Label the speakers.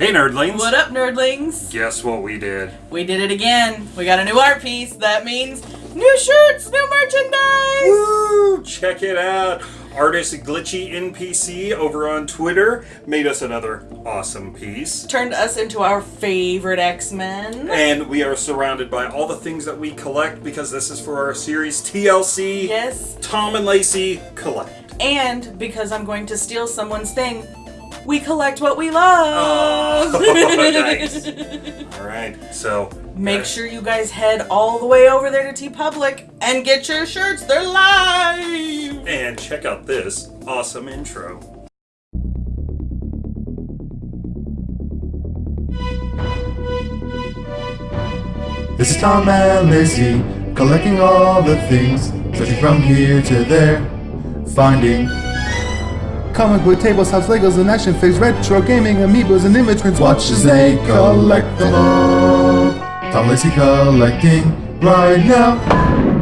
Speaker 1: Hey, nerdlings!
Speaker 2: What up, nerdlings?
Speaker 1: Guess what we did?
Speaker 2: We did it again. We got a new art piece. That means new shirts, new merchandise.
Speaker 1: Woo! Check it out. Artist Glitchy NPC over on Twitter made us another awesome piece.
Speaker 2: Turned us into our favorite X-Men.
Speaker 1: And we are surrounded by all the things that we collect because this is for our series TLC.
Speaker 2: Yes.
Speaker 1: Tom and Lacey collect.
Speaker 2: And because I'm going to steal someone's thing, we collect what we love.
Speaker 1: Oh, nice. All right, so
Speaker 2: Make sure you guys head all the way over there to TeePublic and get your shirts. They're live.
Speaker 1: and check out this awesome intro.
Speaker 3: This is Tom and Lacey, collecting all the things, searching from here to there, finding comic book tables, house Legos, and action figures, retro gaming, amiibos, and image prints. Watch as they collect them all. Tom Lacey collecting right now.